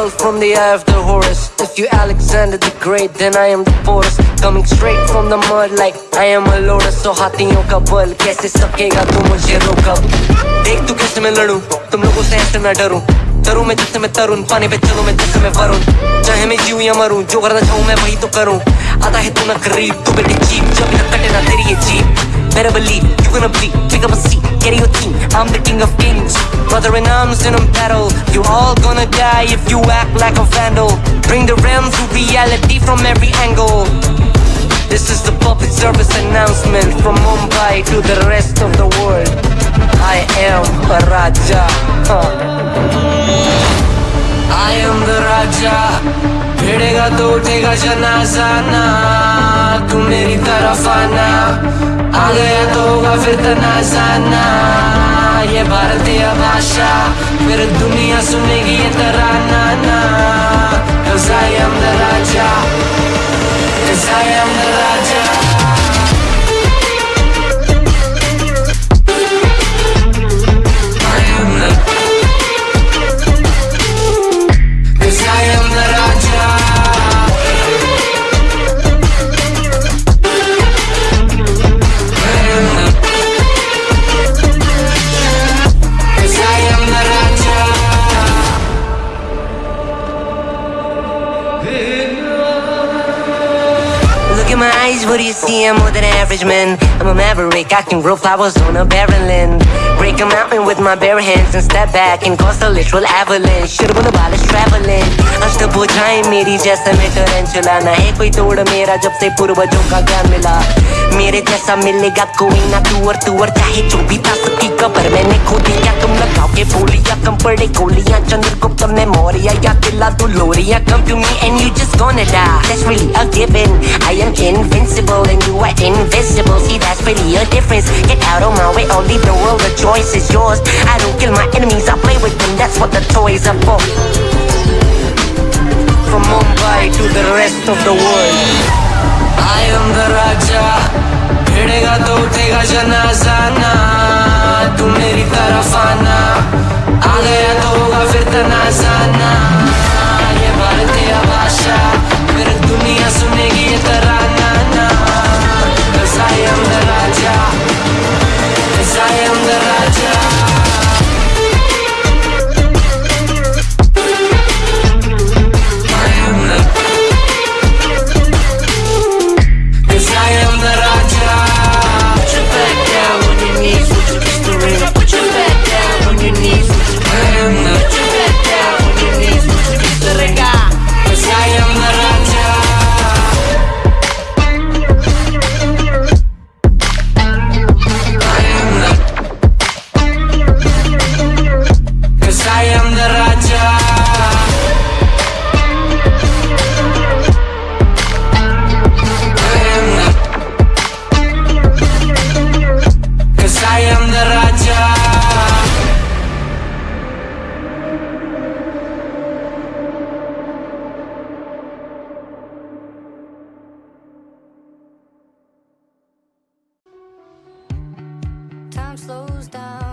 world from the eye of the Horus. If you Alexander the Great, then I am the Porus. Coming straight from the mud like I am a lotus. So हाथियों का बल कैसे सकेगा तू मुझे रोका देख तू कैसे मैं लड़ूं तुम लोगों से ऐसे मैं डरूं तरुण मैं जिससे मैं तरुण पानी पे चलूँ मैं जिससे मैं वरुण चाहे मैं जीऊं या मरूं जो करना चाहूँ मैं वही तो करूँ आता है तू ना करीब तू बेटी चीप जब ना कटे ना तेरी ये jeep Better believe you're gonna bleed. Pick up a seat, get in your team. I'm the king of kings. Brother in arms in a battle. You all gonna die if you act like a vandal. Bring the realm to reality from every angle. This is the public service announcement from Mumbai to the rest of the world. I am a Raja. Huh. I am the Raja. भिड़ेगा तो उठेगा जनाजा ना तू मेरी तरफ़ आना। आ गया तो होगा फिर तनाजाना ये भारतीय भाषा, फिर दुनिया सुनेगी ये तराना ना। Cause what do you see? I'm more than average, man. I'm a maverick, I can grow flowers on a barren land. Break a mountain with my bare hands and step back and cause a literal avalanche. Should have been traveling. अष्टभुजाएँ मेरी जैसे मैं टरेंचुला ना है कोई तोड़ मेरा जब से पूर्वजों का ज्ञान मिला मेरे जैसा मिलेगा कोई ना तू और तू और चाहे जो भी था सबकी कबर मैंने खोदी क्या तुम लगाओगे बोलियाँ कम पड़े गोलियाँ चंद्रगुप्त ने मौर्य या किला तू लोरिया come to me and you just gonna die that's really a given I am invincible and you are invisible see that's really a difference get out of my way or leave the world the choice is yours I don't kill my enemies I play with them that's what the toys are for from Mumbai to the rest of the world I am the Raja भिड़ेगा तो उठेगा जनाजा ना तू मेरी तरफ आना आ गया तो होगा फिर तनाजाना Time slows down